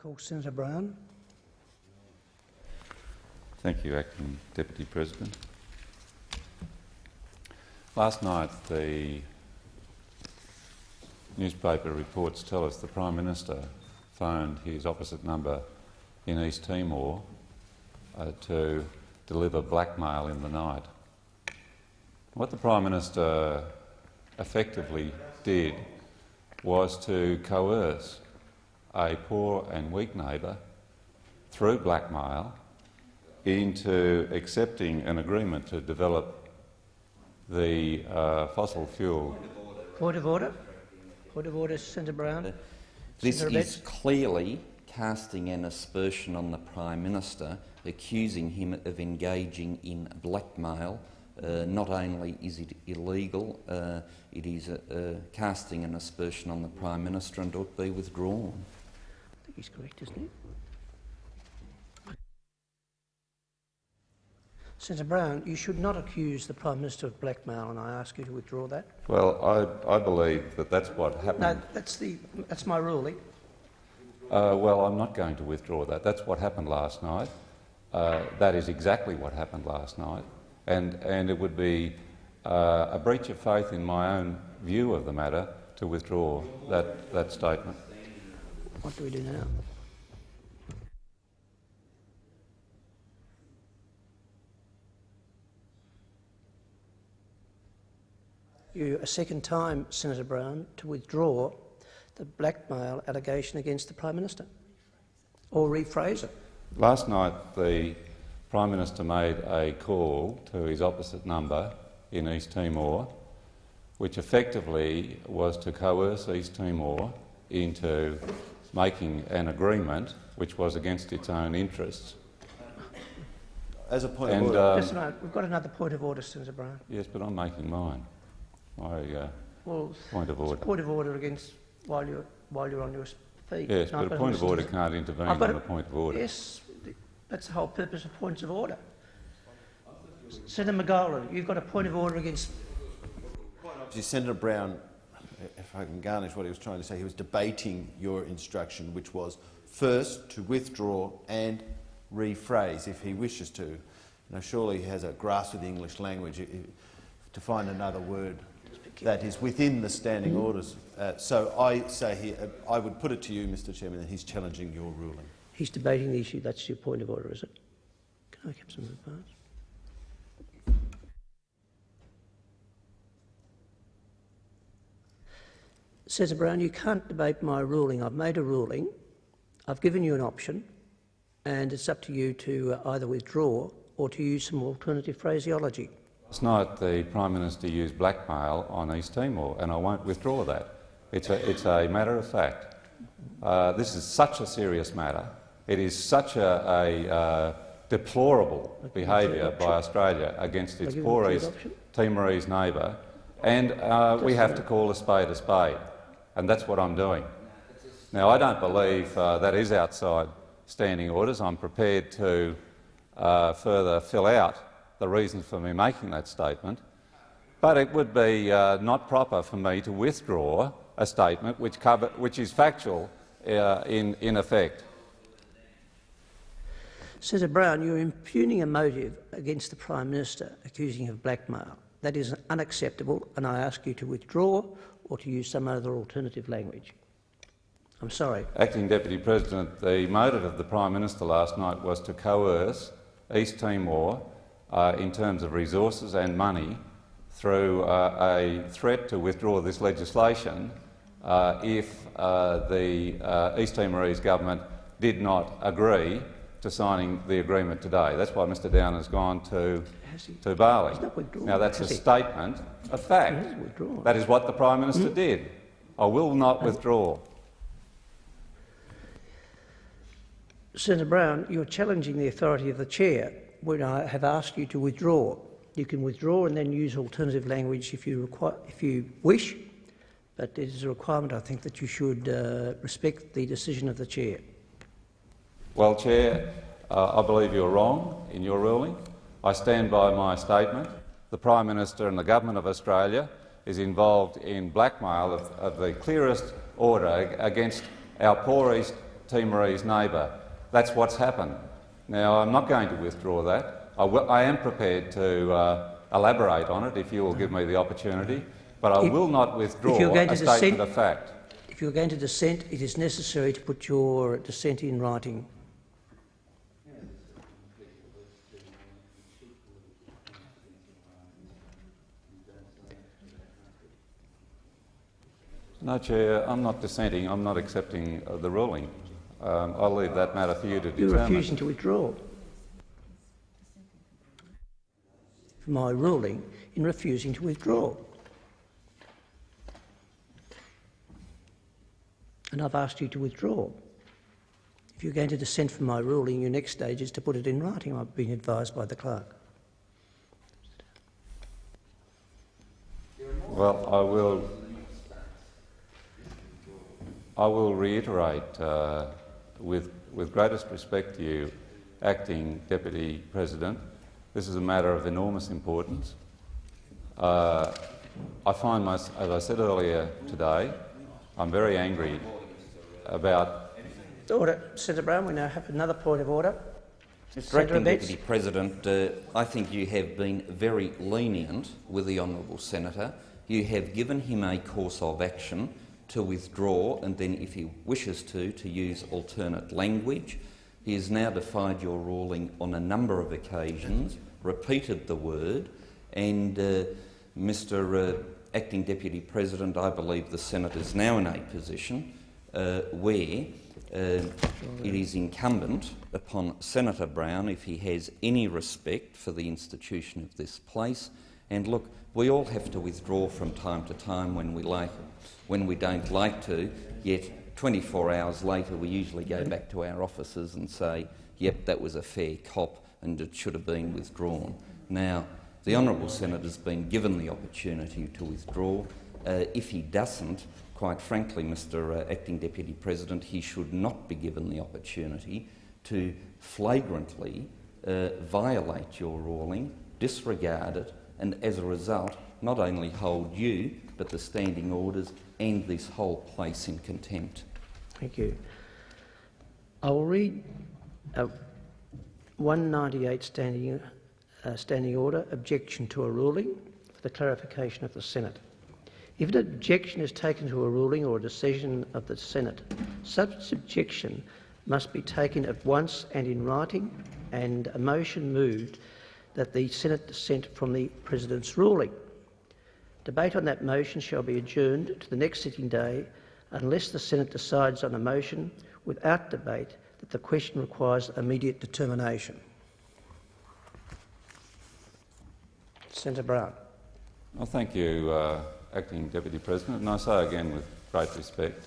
call Senator Brown. Thank you, Acting Deputy President. Last night, the newspaper reports tell us the Prime Minister phoned his opposite number in East Timor uh, to deliver blackmail in the night. What the Prime Minister effectively did was to coerce a poor and weak neighbour through blackmail into accepting an agreement to develop the uh, fossil fuel. Point of order. Point of order, Senator Brown. This Senator is clearly casting an aspersion on the Prime Minister, accusing him of engaging in blackmail. Uh, not only is it illegal, uh, it is uh, uh, casting an aspersion on the Prime Minister and ought to be withdrawn. I he's correct, isn't he? Senator Brown, you should not accuse the Prime Minister of blackmail, and I ask you to withdraw that. Well, I, I believe that that's what happened. No, that's, the, that's my ruling. Uh, well, I'm not going to withdraw that. That's what happened last night. Uh, that is exactly what happened last night. And, and it would be uh, a breach of faith in my own view of the matter to withdraw that, that statement. What do we do now? You a second time, Senator Brown, to withdraw the blackmail allegation against the Prime Minister, or rephrase it. Last night, the Prime Minister made a call to his opposite number in East Timor, which effectively was to coerce East Timor into making an agreement which was against its own interests. As a point And, of order, um, Listen, I- we've got another point of order, Senator Brown. yes, but I'm making mine. My uh, Well, point of it's a order. point of order against while you're while you're on your feet. Yes, No, but a point of order can't intervene on a- a point of order. Yes, that's the whole purpose of points of order. Senator McGauran, you've got a point of order against. obviously Senator Brown, if I can garnish what he was trying to say, he was debating your instruction, which was first to withdraw and rephrase if he wishes to. Now, surely he has a grasp of the English language to find another word that is within the standing orders. Uh, so I say here, uh, I would put it to you, Mr Chairman, that he's challenging your ruling. He's debating the issue. That's your point of order, is it? Can I get some advance? Senator Brown, you can't debate my ruling. I've made a ruling. I've given you an option, and it's up to you to uh, either withdraw or to use some alternative phraseology. Last night, the Prime Minister used blackmail on East Timor, and I won't withdraw that. It's a, it's a matter of fact. Uh, this is such a serious matter. It is such a, a uh, deplorable behaviour by Australia against its poor East. Timorese neighbour, and uh, we have to call a spade a spade, and that's what I'm doing. Now, I don't believe uh, that is outside standing orders. I'm prepared to uh, further fill out the reasons for me making that statement, but it would be uh, not proper for me to withdraw a statement which, cover, which is factual uh, in, in effect. Senator Brown, you're impugning a motive against the Prime Minister, accusing him of blackmail. That is unacceptable, and I ask you to withdraw or to use some other alternative language. I'm sorry. Acting Deputy President, the motive of the Prime Minister last night was to coerce East Timor uh, in terms of resources and money through uh, a threat to withdraw this legislation uh, if uh, the uh, East Timorese government did not agree to signing the agreement today. That's why Mr Downer has gone to, to Bali. He's not withdrawn, Now that's a statement of fact. He has withdrawn. That is what the Prime Minister did. I will not withdraw. Senator Brown, you're challenging the authority of the chair when I have asked you to withdraw. You can withdraw and then use alternative language if you, require, if you wish, but it is a requirement, I think, that you should uh, respect the decision of the chair. Well, Chair, uh, I believe you're wrong in your ruling. I stand by my statement. The Prime Minister and the Government of Australia is involved in blackmail of, of the clearest order against our poor East Timorese neighbour. That's what's happened. Now, I'm not going to withdraw that. I, will, I am prepared to uh, elaborate on it if you will give me the opportunity, but I If- will not withdraw you're going a to statement dissent- of fact. If you're going to dissent, it is necessary to put your dissent in writing. No, Chair, I'm not dissenting. I'm not accepting uh, the ruling. Um, I'll leave that matter for you to You're determine. refusing to withdraw. My ruling in refusing to withdraw. And I've asked you to withdraw. If you're going to dissent from my ruling, your next stage is to put it in writing. I've been advised by the clerk. Well, I will. I will reiterate, uh, with with greatest respect to you, acting deputy president. This is a matter of enormous importance. Uh, I find, my, as I said earlier today, I'm very angry about. Order. Senator Brown, we now have another point of order. Mr Acting Deputy President, uh, I think you have been very lenient with the honourable senator. You have given him a course of action to withdraw and then, if he wishes to, to use alternate language. He has now defied your ruling on a number of occasions, repeated the word, and uh, Mr uh, Acting Deputy President, I believe the Senate is now in a position uh, where uh, it is incumbent upon Senator Brown, if he has any respect for the institution of this place, and look, we all have to withdraw from time to time when we like, when we don't like to. Yet, 24 hours later, we usually go back to our offices and say, "Yep, that was a fair cop, and it should have been withdrawn." Now, the honourable senator's been given the opportunity to withdraw. Uh, if he doesn't, quite frankly, Mr uh, Acting Deputy President, he should not be given the opportunity to flagrantly uh, violate your ruling, disregard it, and as a result, not only hold you, but the standing orders and this whole place in contempt. Thank you. I will read uh, 198 standing, uh, standing order, objection to a ruling, for the clarification of the Senate. If an objection is taken to a ruling or a decision of the Senate, such objection must be taken at once and in writing, and a motion moved that the Senate dissent from the President's ruling. Debate on that motion shall be adjourned to the next sitting day unless the Senate decides on a motion without debate that the question requires immediate determination. Senator Brown. Well, thank you, uh, acting deputy president, and I say again with great respect,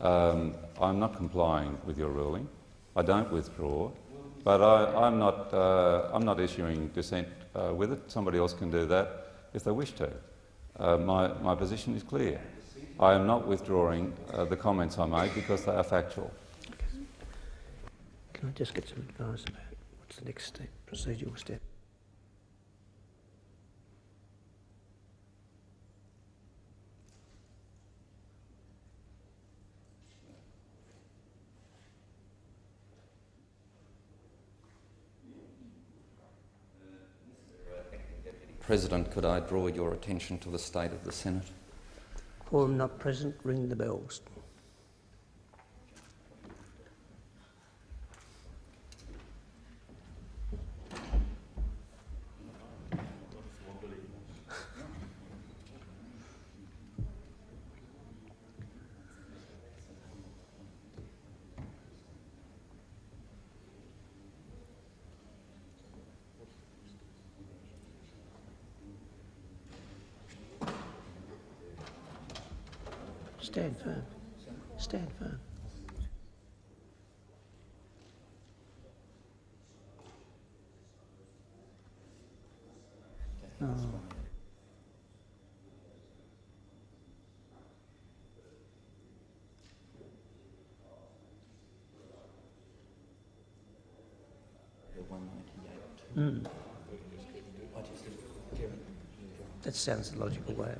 um, I'm not complying with your ruling. I don't withdraw, but I, am not. Uh, I'm not issuing dissent uh, with it. Somebody else can do that if they wish to. Uh, my, my position is clear. I am not withdrawing uh, the comments I made because they are factual. Can I just get some advice about what's the next step, procedural step? President, could I draw your attention to the state of the Senate? Quorum not present, ring the bells. Stand firm. Stand firm. Oh. Mm. That sounds the logical way.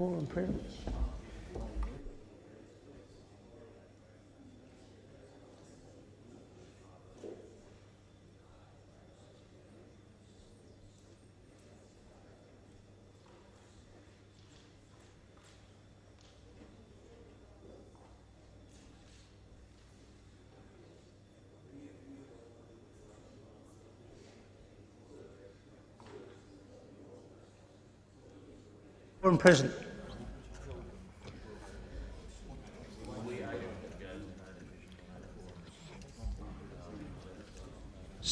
Present. Quorum present.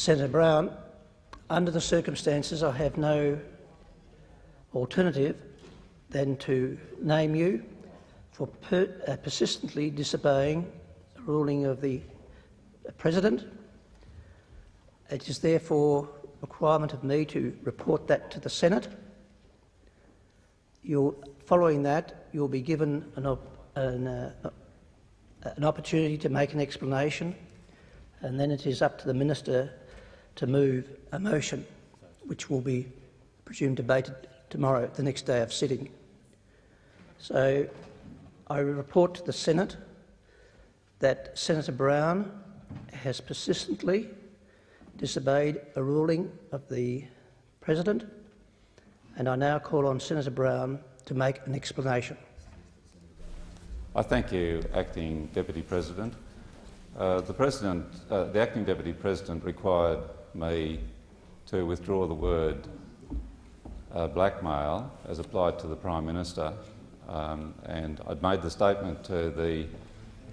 Senator Brown, under the circumstances, I have no alternative than to name you for per, uh, persistently disobeying the ruling of the President. It is therefore a requirement of me to report that to the Senate. You'll, following that, you'll be given an, op, an, uh, an opportunity to make an explanation, and then it is up to the minister to move a motion, which will be presumed debated tomorrow, the next day of sitting. So I report to the Senate that Senator Brown has persistently disobeyed a ruling of the President and I now call on Senator Brown to make an explanation. I thank you, Acting Deputy President. Uh, the, President uh, the Acting Deputy President required me to withdraw the word uh, blackmail as applied to the Prime Minister um, and I'd made the statement to the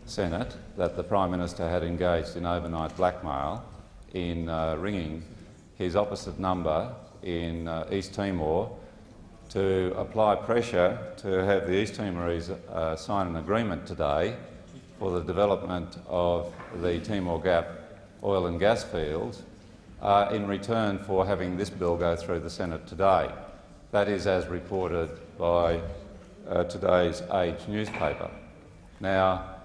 Senate that the Prime Minister had engaged in overnight blackmail in uh, ringing his opposite number in uh, East Timor to apply pressure to have the East Timorese uh, sign an agreement today for the development of the Timor Gap oil and gas fields uh, in return for having this bill go through the Senate today. That is as reported by uh, today's Age newspaper. Now,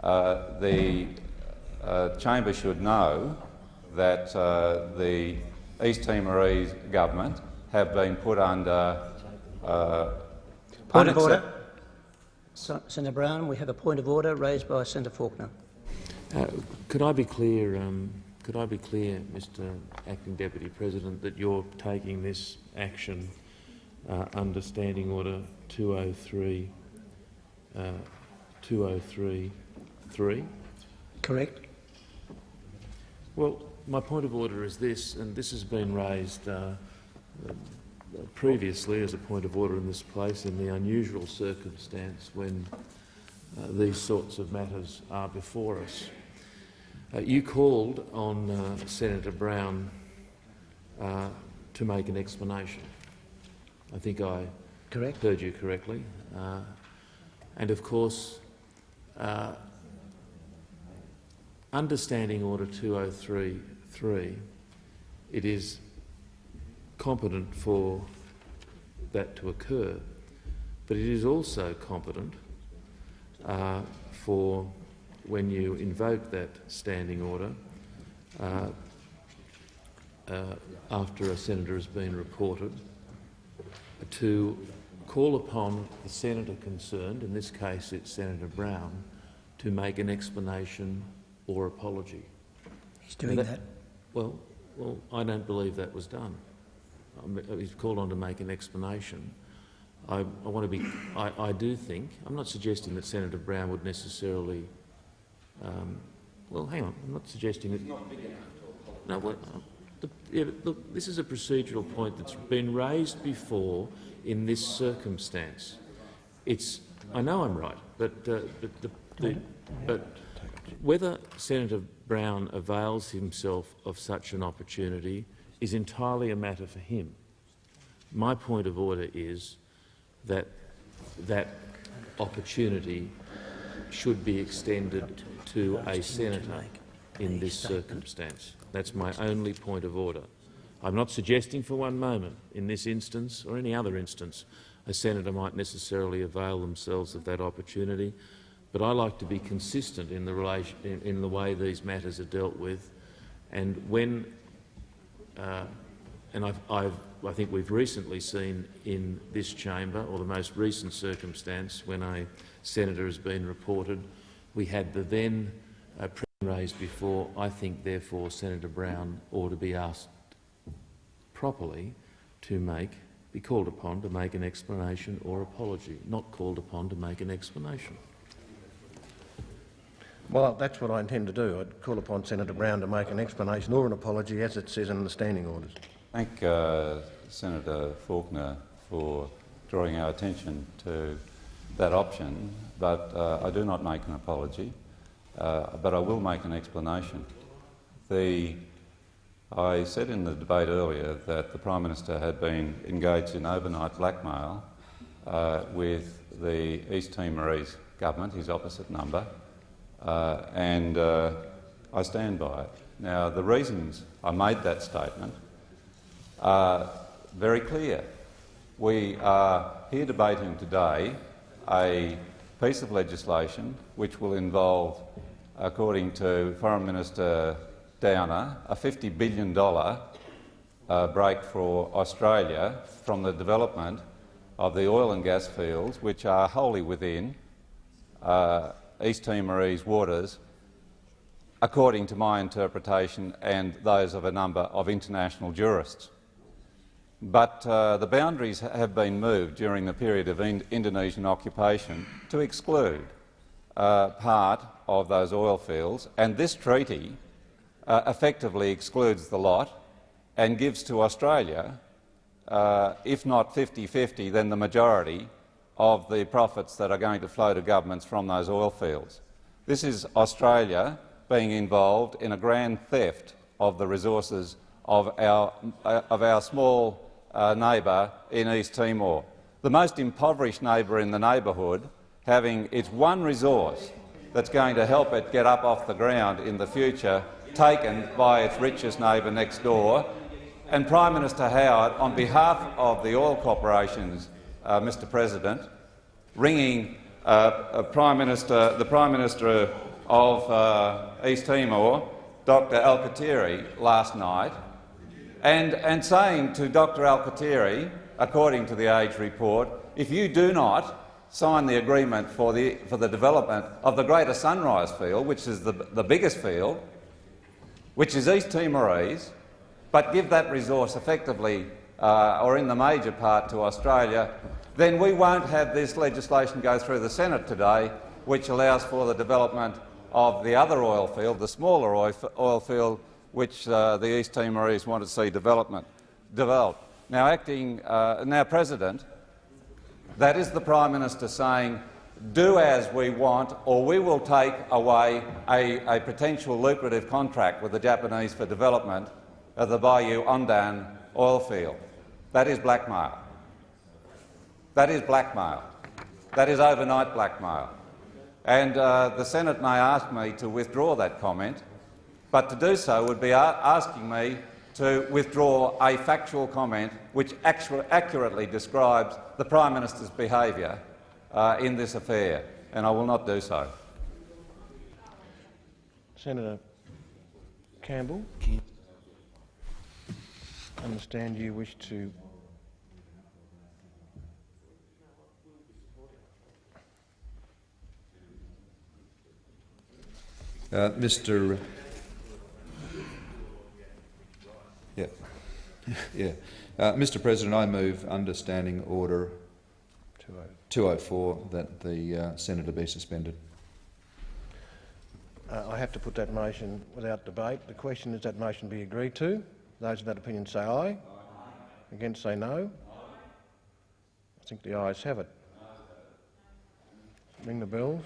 uh, the uh, chamber should know that uh, the East Timorese government have been put under uh, Point of order. So, Senator Brown, we have a point of order raised by Senator Faulkner. Uh, could I be clear, um, could I be clear, Mr Acting Deputy President, that you're taking this action uh, under Standing Order 203, uh, 203.3? Correct? Well, my point of order is this, and this has been raised uh, previously as a point of order in this place in the unusual circumstance when uh, these sorts of matters are before us. Uh, you called on uh, Senator Brown uh, to make an explanation. I think I Correct? heard you correctly. Uh, and of course, uh, understanding Order 203.3, it is competent for that to occur, but it is also competent uh, for when you invoke that standing order uh, uh, after a senator has been reported to call upon the senator concerned, in this case it's Senator Brown, to make an explanation or apology. He's doing That- that. Well, well, I don't believe that was done. Um, He's called on to make an explanation. I, I want to be. I, I do think. I'm not suggesting that Senator Brown would necessarily. Um, well, hang on. I'm not suggesting that. No, well, uh, the, yeah, look, this is a procedural point that's been raised before in this circumstance. It's. I know I'm right, but uh, but the, the but whether Senator Brown avails himself of such an opportunity is entirely a matter for him. My point of order is that that opportunity should be extended to a senator in this circumstance. That's my only point of order. I'm not suggesting for one moment in this instance or any other instance a senator might necessarily avail themselves of that opportunity, but I like to be consistent in the, relation, in, in the way these matters are dealt with. And when uh, and I've, I've, I think we've recently seen in this chamber, or the most recent circumstance, when a senator has been reported, we had the then uh, raised before. I think, therefore, Senator Brown ought to be asked properly to make, be called upon to make an explanation or apology, not called upon to make an explanation. Well, that's what I intend to do. I'd call upon Senator Brown to make an explanation or an apology, as it says in the standing orders. Thank uh, Senator Faulkner for drawing our attention to that option, but uh, I do not make an apology, uh, but I will make an explanation. The, I said in the debate earlier that the Prime Minister had been engaged in overnight blackmail uh, with the East Timorese government, his opposite number, uh, and uh, I stand by it. Now, the reasons I made that statement are very clear. We are here debating today a piece of legislation which will involve, according to Foreign Minister Downer, a $50 billion uh, break for Australia from the development of the oil and gas fields, which are wholly within uh, East Timorese waters, according to my interpretation and those of a number of international jurists. But uh, the boundaries have been moved during the period of in Indonesian occupation to exclude uh, part of those oil fields, and this treaty uh, effectively excludes the lot and gives to Australia, uh, if not 50-50, then the majority of the profits that are going to flow to governments from those oil fields. This is Australia being involved in a grand theft of the resources of our, uh, of our small uh, neighbour in East Timor, the most impoverished neighbour in the neighbourhood, having its one resource that's going to help it get up off the ground in the future taken by its richest neighbour next door. And Prime Minister Howard, on behalf of the oil corporations uh, Mr President, ringing uh, Prime Minister, the Prime Minister of uh, East Timor, Dr Alkatiri, last night, and, and saying to Dr Alkatiri, according to the Age report, if you do not sign the agreement for the, for the development of the Greater Sunrise Field, which is the, the biggest field, which is East Timorese, but give that resource effectively uh, or in the major part to Australia, then we won't have this legislation go through the Senate today, which allows for the development of the other oil field, the smaller oil field, which uh, the East Timorese want to see development developed. Now, acting uh, now President, that is the Prime Minister saying, do as we want or we will take away a, a potential lucrative contract with the Japanese for development of the Bayu-Undan oil field. That is blackmail. That is blackmail. That is overnight blackmail. And uh, the Senate may ask me to withdraw that comment, but to do so would be asking me to withdraw a factual comment which accurately describes the Prime Minister's behaviour uh, in this affair, and I will not do so. Senator Campbell, I understand you wish to Uh, Mr. Yeah, yeah. Uh, Mr. President, I move understanding order 204 that the uh, senator be suspended. Uh, I have to put that motion without debate. The question is that motion be agreed to. Those of that opinion say aye. aye. Against say no. I think the ayes have it. Ring the bells.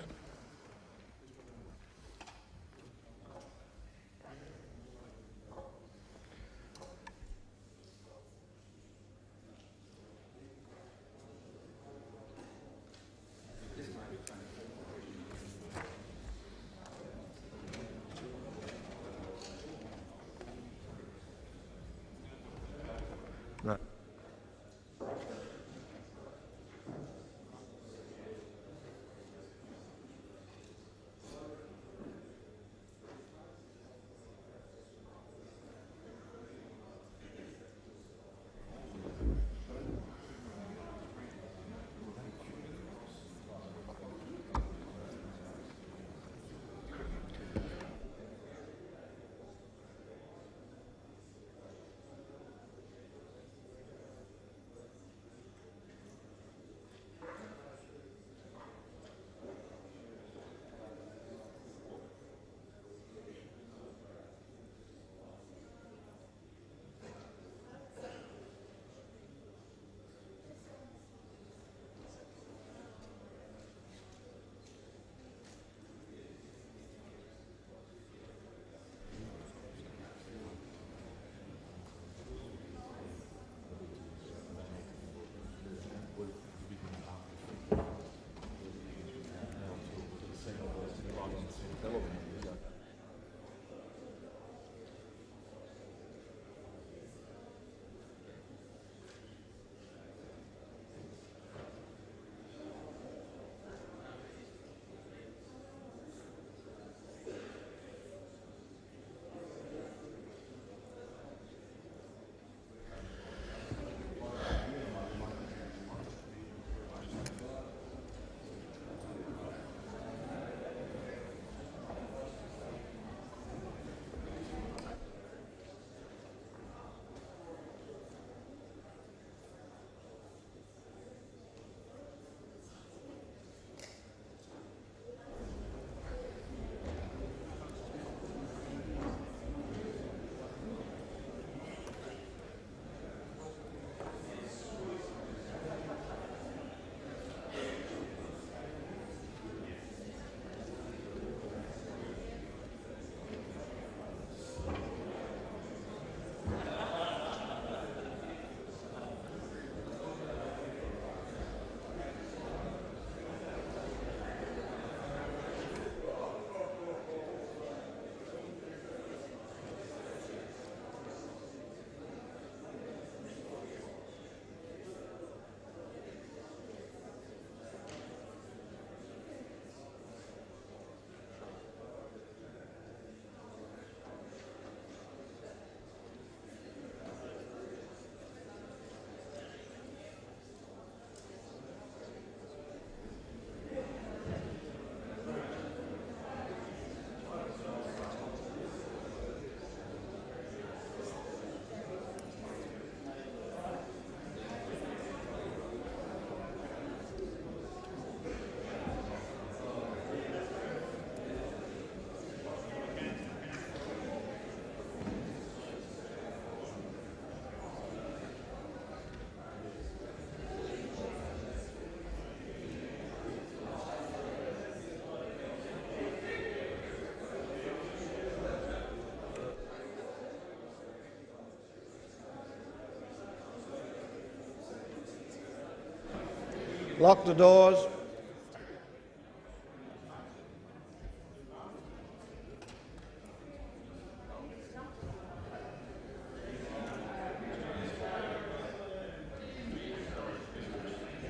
Lock the doors.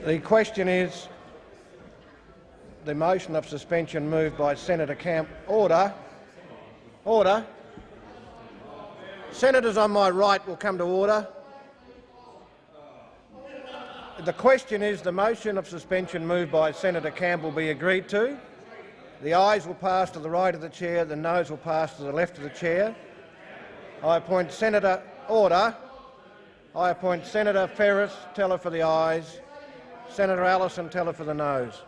The question is the motion of suspension moved by Senator Camp. Order. Order. Senators on my right will come to order. The question is the motion of suspension moved by Senator Campbell be agreed to. The ayes will pass to the right of the chair, the noes will pass to the left of the chair. I appoint Senator Order. I appoint Senator Ferris, teller for the ayes, Senator Allison, teller for the noes.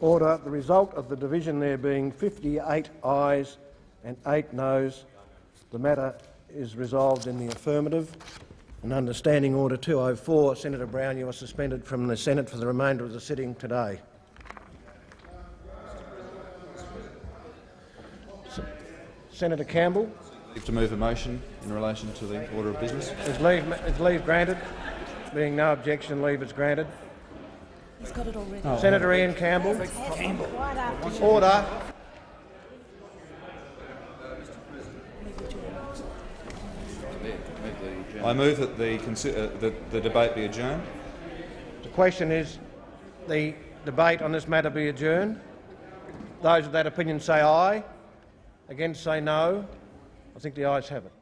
Order. The result of the division there being 58 ayes and 8 noes, the matter is resolved in the affirmative. And under Standing Order 204, Senator Brown, you are suspended from the Senate for the remainder of the sitting today. Senator Campbell, Leave To move a motion in relation to the order of business. is leave, is leave granted? Being no objection, leave is granted. He's got it already. Senator Ian Campbell. Order. I move that the, uh, that the debate be adjourned. The question is the debate on this matter be adjourned. Those of that opinion say aye. Against say no. I think the ayes have it.